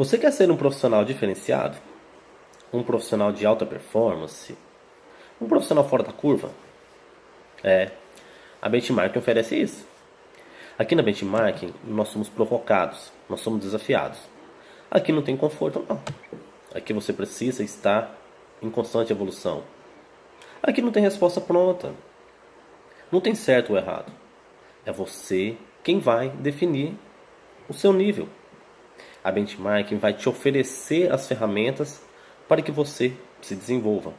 Você quer ser um profissional diferenciado? Um profissional de alta performance? Um profissional fora da curva? É, a Benchmark oferece isso. Aqui na Benchmark, nós somos provocados, nós somos desafiados. Aqui não tem conforto, não. Aqui você precisa estar em constante evolução. Aqui não tem resposta pronta. Não tem certo ou errado. É você quem vai definir o seu nível. A benchmarking vai te oferecer as ferramentas para que você se desenvolva,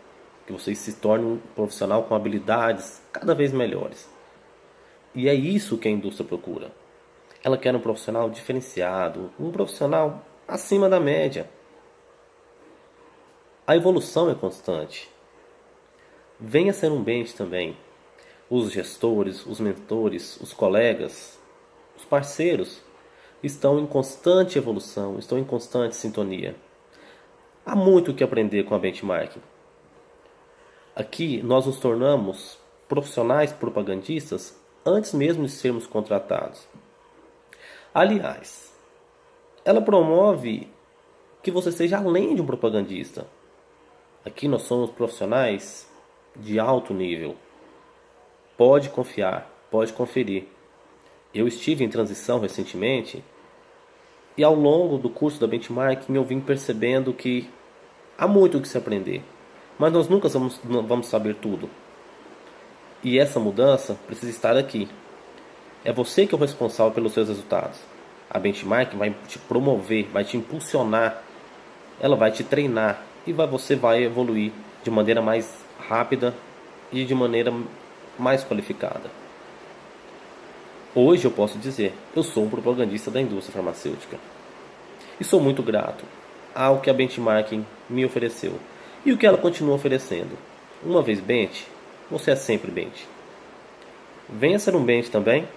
que você se torne um profissional com habilidades cada vez melhores. E é isso que a indústria procura. Ela quer um profissional diferenciado, um profissional acima da média. A evolução é constante. Venha ser um bench também. Os gestores, os mentores, os colegas, os parceiros estão em constante evolução, estão em constante sintonia. Há muito o que aprender com a benchmarking. Aqui nós nos tornamos profissionais propagandistas antes mesmo de sermos contratados. Aliás, ela promove que você seja além de um propagandista. Aqui nós somos profissionais de alto nível. Pode confiar, pode conferir. Eu estive em transição recentemente e ao longo do curso da benchmarking eu vim percebendo que há muito o que se aprender, mas nós nunca vamos, vamos saber tudo. E essa mudança precisa estar aqui. É você que é o responsável pelos seus resultados. A benchmark vai te promover, vai te impulsionar, ela vai te treinar e vai, você vai evoluir de maneira mais rápida e de maneira mais qualificada. Hoje eu posso dizer, eu sou um propagandista da indústria farmacêutica. E sou muito grato ao que a benchmarking me ofereceu e o que ela continua oferecendo. Uma vez bench, você é sempre bench. Venha ser um bench também